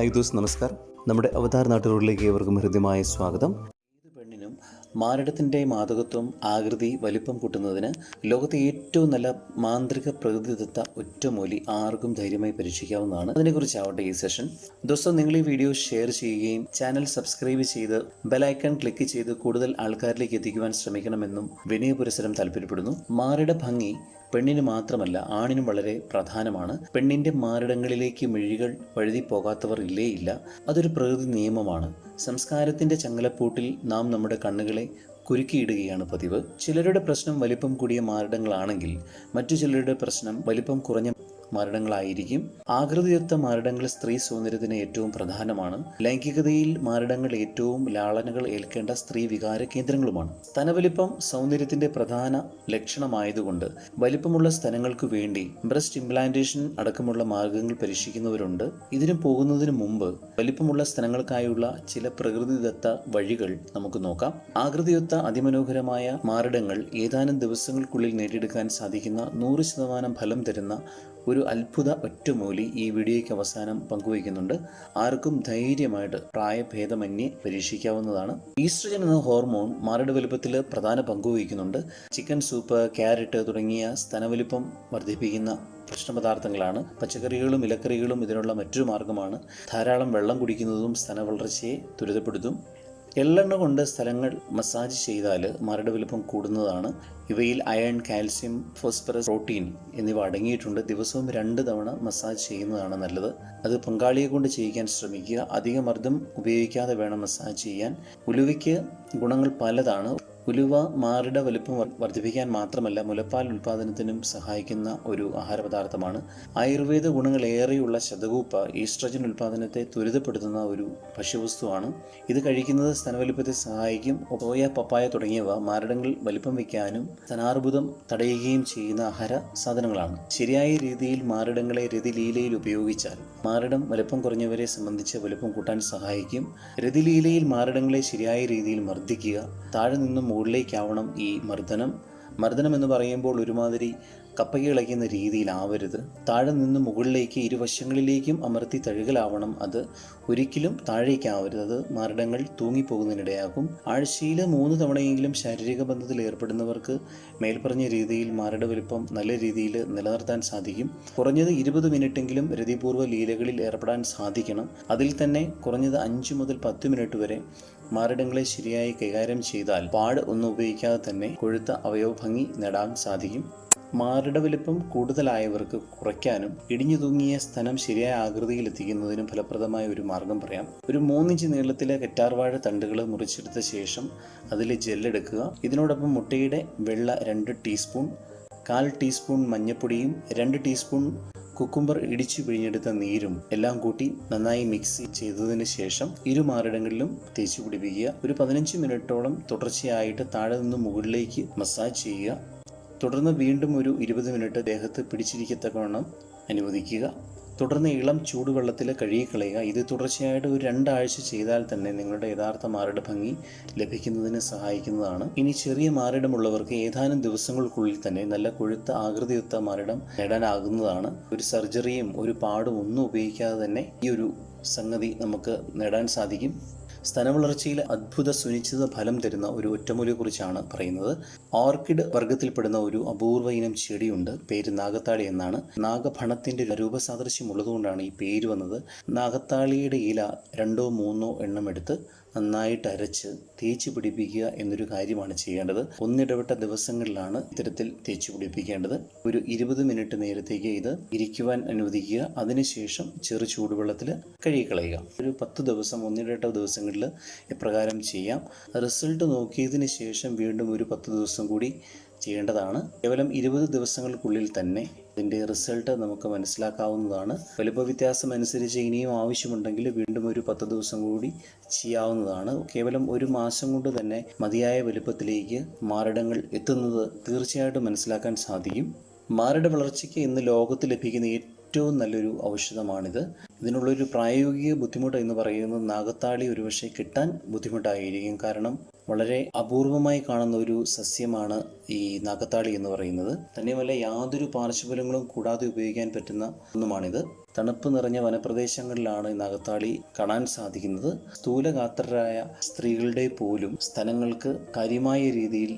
High those നമസ്കാർ നമ്മുടെ അവതാർ നാട്ടുകളിലേക്ക് ഏവർക്കും ഹൃദ്യമായ സ്വാഗതം. ഏത് പെണ്ണിനും മാരടത്തിന്റെ മാതകത്വം ആകൃതി വലിപ്പം കൂട്ടുന്നതിന് ലോകത്തെ ഏറ്റവും നല്ല മാന്ത്രിക പ്രകൃതിദത്ത ഒറ്റമൂലി ആർക്കും ധൈര്യമായി പരീക്ഷിക്കാവുന്നതാണ്. അതിനെക്കുറിച്ചാവട്ടെ ഈ സെഷൻ. ദിവസം നിങ്ങൾ ഈ വീഡിയോ ഷെയർ ചെയ്യുകയും ചാനൽ സബ്സ്ക്രൈബ് ചെയ്ത് ബെലൈക്കൺ ക്ലിക്ക് ചെയ്ത് കൂടുതൽ ആൾക്കാരിലേക്ക് എത്തിക്കുവാൻ ശ്രമിക്കണമെന്നും വിനയപുരസരം താല്പര്യപ്പെടുന്നു. മാരുടെ ഭംഗി പെണ്ണിന് മാത്രമല്ല ആണിനും വളരെ പ്രധാനമാണ്. പെണ്ണിന്റെ മാറിടങ്ങളിലേക്ക് മിഴികൾ വഴുതി പോകാത്തവർ ഇല്ലേ ഇല്ല അതൊരു പ്രകൃതി നിയമമാണ്. സംസ്കാരത്തിന്റെ ചങ്ങലപ്പൂട്ടിൽ നാം നമ്മുടെ കണ്ണുകളെ കുരുക്കിയിടുകയാണ് പതിവ്. ചിലരുടെ പ്രശ്നം വലിപ്പം കൂടിയ മാറിടങ്ങളാണെങ്കിൽ മറ്റു ചിലരുടെ പ്രശ്നം വലിപ്പം കുറഞ്ഞ മാരടങ്ങളായിരിക്കും ആകൃതിയൊത്ത മാരടങ്ങൾ സ്ത്രീ സൗന്ദര്യത്തിന് ഏറ്റവും പ്രധാനമാണ്. ലൈംഗികതയിൽ മാരടങ്ങൾ ഏറ്റവും ലാളനകൾ ഏൽക്കേണ്ട സ്ത്രീ വികാര കേന്ദ്രങ്ങളുമാണ്. സ്തനവലിപ്പം സൗന്ദര്യത്തിന്റെ പ്രധാന ലക്ഷണമായതുകൊണ്ട് വലിപ്പമുള്ള സ്തനങ്ങൾക്ക് വേണ്ടി ബ്രസ്റ്റ് ഇംപ്ലാന്റേഷൻ അടക്കമുള്ള മാർഗങ്ങൾ പരീക്ഷിക്കുന്നവരുണ്ട്. ഇതിനു പോകുന്നതിന് മുമ്പ് വലിപ്പമുള്ള സ്ഥലങ്ങൾക്കായുള്ള ചില പ്രകൃതിദത്ത വഴികൾ നമുക്ക് നോക്കാം. ആകൃതിയൊത്ത അതിമനോഹരമായ മാരടങ്ങൾ ഏതാനും ദിവസങ്ങൾക്കുള്ളിൽ നേടിയെടുക്കാൻ സാധിക്കുന്ന നൂറ് ശതമാനം ഫലം തരുന്ന ഒരു അത്ഭുത ഒറ്റമൂലി ഈ വീഡിയോയ്ക്ക് അവസാനം പങ്കുവയ്ക്കുന്നുണ്ട്. ആർക്കും ധൈര്യമായിട്ട് പ്രായഭേദമന്യേ പരീക്ഷിക്കാവുന്നതാണ്. ഈസ്ട്രജൻ എന്ന ഹോർമോൺ മാരട് വലുപ്പത്തിൽ പ്രധാന പങ്കുവഹിക്കുന്നുണ്ട്. ചിക്കൻ സൂപ്പ് ക്യാരറ്റ് തുടങ്ങിയ സ്ഥനവലിപ്പം വർദ്ധിപ്പിക്കുന്ന ഭക്ഷണപദാർത്ഥങ്ങളാണ് പച്ചക്കറികളും ഇലക്കറികളും ഇതിനുള്ള മറ്റൊരു മാർഗമാണ്. ധാരാളം വെള്ളം കുടിക്കുന്നതും സ്തനവളർച്ചയെ ത്വരിതപ്പെടുത്തും. എള്ളെണ്ണ കൊണ്ട് സ്ഥലങ്ങൾ മസാജ് ചെയ്താൽ മരട് വലുപ്പം കൂടുന്നതാണ്. ഇവയിൽ അയൺ കാൽസ്യം ഫോസ്ഫറസ് പ്രോട്ടീൻ എന്നിവ അടങ്ങിയിട്ടുണ്ട്. ദിവസവും രണ്ട് തവണ മസാജ് ചെയ്യുന്നതാണ് നല്ലത്. അത് പങ്കാളിയെ കൊണ്ട് ചെയ്യിക്കാൻ ശ്രമിക്കുക. അധിക മർദ്ദം ഉപയോഗിക്കാതെ വേണം മസാജ് ചെയ്യാൻ. ഉലുവയ്ക്ക് ഗുണങ്ങൾ പലതാണ്. ഉലുവ മാറിട വലുപ്പം വർദ്ധിപ്പിക്കാൻ മാത്രമല്ല മുലപ്പാൽ ഉൽപ്പാദനത്തിനും സഹായിക്കുന്ന ഒരു ആഹാരപദാർത്ഥമാണ്. ആയുർവേദ ഗുണങ്ങളേറെയുള്ള ശതകൂപ്പ ഈസ്ട്രജൻ ഉൽപ്പാദനത്തെ ത്വരിതപ്പെടുത്തുന്ന ഒരു ഭക്ഷ്യവസ്തുവാണ്. ഇത് കഴിക്കുന്നത് സ്തനവലിപ്പത്തെ സഹായിക്കും. ഓയ പപ്പായ തുടങ്ങിയവ മാരടങ്ങൾ വലിപ്പം വയ്ക്കാനും സ്തനാർബുദം തടയുകയും ചെയ്യുന്ന ആഹാര സാധനങ്ങളാണ്. ശരിയായ രീതിയിൽ മാരടങ്ങളെ രതിലീലയിൽ ഉപയോഗിച്ചാൽ മാരടം വലിപ്പം കുറഞ്ഞവരെ സംബന്ധിച്ച് വലിപ്പം കൂട്ടാൻ സഹായിക്കും. രതിലീലയിൽ മാരടങ്ങളെ ശരിയായ രീതിയിൽ മർദ്ദിക്കുക താഴെ നിന്നും മുകളിലേക്കാവണം ഈ മർദ്ദനം. മർദ്ദനം എന്ന് പറയുമ്പോൾ ഒരുമാതിരി കപ്പയ്ക്ക് ഇളയ്ക്കുന്ന രീതിയിലാവരുത്. താഴെ നിന്ന് മുകളിലേക്ക് ഇരുവശങ്ങളിലേക്കും അമർത്തി തഴുകലാവണം. അത് ഒരിക്കലും താഴേക്കാവരുത്. അത് മരണങ്ങൾ തൂങ്ങിപ്പോകുന്നതിനിടയാകും ആഴ്ചയിൽ മൂന്ന് തവണയെങ്കിലും ശാരീരിക ബന്ധത്തിൽ ഏർപ്പെടുന്നവർക്ക് മേൽപ്പറഞ്ഞ രീതിയിൽ മാരട വലിപ്പം നല്ല രീതിയിൽ നിലനിർത്താൻ സാധിക്കും. കുറഞ്ഞത് ഇരുപത് മിനിറ്റെങ്കിലും രതിപൂർവ ലീലകളിൽ ഏർപ്പെടാൻ സാധിക്കണം. അതിൽ തന്നെ കുറഞ്ഞത് അഞ്ച് മുതൽ പത്ത് മിനിറ്റ് വരെ മാരടങ്ങളെ ശരിയായി കൈകാര്യം ചെയ്താൽ പാട് ഒന്നും ഉപയോഗിക്കാതെ തന്നെ കൊഴുത്ത അവയവഭംഗി നേടാൻ സാധിക്കും. മാറിട വലിപ്പം കൂടുതലായവർക്ക് കുറയ്ക്കാനും ഇടിഞ്ഞു തൂങ്ങിയ സ്ഥലം ശരിയായ ആകൃതിയിൽ എത്തിക്കുന്നതിനും ഫലപ്രദമായ ഒരു മാർഗം പറയാം. ഒരു മൂന്നിഞ്ച് നീളത്തിലെ കറ്റാർവാഴ തണ്ടുകൾ മുറിച്ചെടുത്ത ശേഷം അതിൽ ജെല്ലെടുക്കുക ഇതിനോടൊപ്പം മുട്ടയുടെ വെള്ള രണ്ട് ടീസ്പൂൺ കാൽ ടീസ്പൂൺ മഞ്ഞൾപ്പൊടിയും രണ്ട് ടീസ്പൂൺ കുക്കുംബർ ഇടിച്ചു പിഴിഞ്ഞെടുത്ത നീരും എല്ലാം കൂട്ടി നന്നായി മിക്സ് ചെയ്തതിന് ശേഷം ഇരു മാറിടങ്ങളിലും തേച്ച് പിടിപ്പിക്കുക. ഒരു പതിനഞ്ച് മിനിറ്റോളം തുടർച്ചയായിട്ട് താഴെ നിന്ന് മുകളിലേക്ക് മസാജ് ചെയ്യുക. തുടർന്ന് വീണ്ടും ഒരു ഇരുപത് മിനിറ്റ് ദേഹത്ത് പിടിച്ചിരിക്കത്തക്കവണ്ണം അനുവദിക്കുക. തുടർന്ന് ഇളം ചൂടുവെള്ളത്തിൽ കഴുകിക്കളയുക. ഇത് തുടർച്ചയായിട്ട് ഒരു രണ്ടാഴ്ച ചെയ്താൽ തന്നെ നിങ്ങളുടെ യഥാർത്ഥ മാറിട ഭംഗി ലഭിക്കുന്നതിന് സഹായിക്കുന്നതാണ്. ഇനി ചെറിയ മാറിടമുള്ളവർക്ക് ഏതാനും ദിവസങ്ങൾക്കുള്ളിൽ തന്നെ നല്ല കൊഴുത്ത ആകൃതിയുത്ത മാറിടം നേടാനാകുന്നതാണ്. ഒരു സർജറിയും ഒരു പാടും ഒന്നും ഉപയോഗിക്കാതെ തന്നെ ഈ ഒരു സംഗതി നമുക്ക് നേടാൻ സാധിക്കും. സ്തനവളർച്ചയിൽ അത്ഭുത സുനിശ്ചിത ഫലം തരുന്ന ഒരു ഒറ്റമൂലിയെക്കുറിച്ചാണ് പറയുന്നത്. ഓർക്കിഡ് വർഗത്തിൽപ്പെടുന്ന ഒരു അപൂർവ ഇനം ചെടിയുണ്ട്. പേര് നാഗത്താളി എന്നാണ്. നാഗഫണത്തിന്റെ രൂപസാദൃശ്യം ഉള്ളതുകൊണ്ടാണ് ഈ പേര് വന്നത്. നാഗത്താളിയുടെ ഇല രണ്ടോ മൂന്നോ എണ്ണം എടുത്ത് നന്നായിട്ട് അരച്ച് തേച്ച് പിടിപ്പിക്കുക എന്നൊരു കാര്യമാണ് ചെയ്യേണ്ടത്. ഒന്നിടവിട്ട ദിവസങ്ങളിലാണ് ഇത്തരത്തിൽ തേച്ച് പിടിപ്പിക്കേണ്ടത്. ഒരു ഇരുപത് മിനിറ്റ് നേരത്തേക്ക് ഇത് ഇരിക്കുവാൻ അനുവദിക്കുക. അതിനുശേഷം ചെറു ചൂടുവെള്ളത്തിൽ കഴുകിക്കളയുക. ഒരു പത്ത് ദിവസം ഒന്നിടവിട്ട ദിവസങ്ങളിൽ ഇപ്രകാരം ചെയ്യാം. റിസൾട്ട് നോക്കിയതിന് ശേഷം വീണ്ടും ഒരു പത്ത് ദിവസം കൂടി ചെയ്യേണ്ടതാണ്. കേവലം ഇരുപത് ദിവസങ്ങൾക്കുള്ളിൽ തന്നെ ഇതിന്റെ റിസൾട്ട് നമുക്ക് മനസ്സിലാക്കാവുന്നതാണ്. വലുപ്പ വ്യത്യാസം അനുസരിച്ച് ഇനിയും ആവശ്യമുണ്ടെങ്കിൽ വീണ്ടും ഒരു പത്ത് ദിവസം കൂടി ചെയ്യാവുന്നതാണ്. കേവലം ഒരു മാസം കൊണ്ട് തന്നെ മതിയായ വലുപ്പത്തിലേക്ക് മാറിടങ്ങൾ എത്തുന്നത് തീർച്ചയായിട്ടും മനസ്സിലാക്കാൻ സാധിക്കും. മാരട വളർച്ചയ്ക്ക് ഇന്ന് ലോകത്ത് ലഭിക്കുന്ന ഏറ്റവും നല്ലൊരു ഔഷധമാണിത്. ഇതിനുള്ളൊരു പ്രായോഗിക ബുദ്ധിമുട്ട് എന്ന് പറയുന്നത് നാഗത്താളി ഒരുപക്ഷെ കിട്ടാൻ ബുദ്ധിമുട്ടായിരിക്കും. കാരണം വളരെ അപൂർവമായി കാണുന്ന ഒരു സസ്യമാണ് ഈ നാഗത്താളി എന്ന് പറയുന്നത്. തന്നെയുമല്ല യാതൊരു പാർശ്വഫലങ്ങളും കൂടാതെ ഉപയോഗിക്കാൻ പറ്റുന്ന ഒന്നുമാണിത്. തണുപ്പ് നിറഞ്ഞ വനപ്രദേശങ്ങളിലാണ് നാഗത്താളി കാണാൻ സാധിക്കുന്നത്. സ്ഥൂലഗാത്രരായ സ്ത്രീകളുടെ പോലും സ്ഥലങ്ങൾക്ക് കാര്യമായ രീതിയിൽ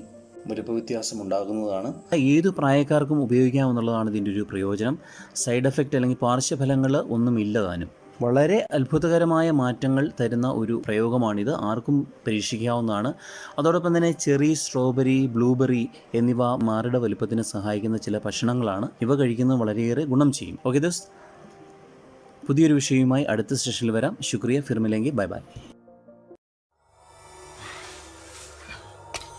വലുപ്പവ്യത്യാസം ഉണ്ടാകുന്നതാണ് ഏത് പ്രായക്കാർക്കും ഉപയോഗിക്കാമെന്നുള്ളതാണ് ഇതിന്റെ ഒരു പ്രയോജനം. സൈഡ് എഫക്റ്റ് അല്ലെങ്കിൽ പാർശ്വഫലങ്ങൾ ഒന്നുമില്ല താനും. വളരെ അത്ഭുതകരമായ മാറ്റങ്ങൾ തരുന്ന ഒരു പ്രയോഗമാണിത്. ആർക്കും പരീക്ഷിക്കാവുന്നതാണ്. അതോടൊപ്പം തന്നെ ചെറി സ്ട്രോബെറി ബ്ലൂബെറി എന്നിവ മാറിട വലുപ്പത്തിന് സഹായിക്കുന്ന ചില ഭക്ഷണങ്ങളാണ്. ഇവ കഴിക്കുന്നത് വളരെയേറെ ഗുണം ചെയ്യും. ഓക്കെ ദോസ്. പുതിയൊരു വിഷയവുമായി അടുത്ത സെഷനിൽ വരാം. ശുക്രിയ ഫിർമിലെങ്കിൽ ബൈ ബൈ.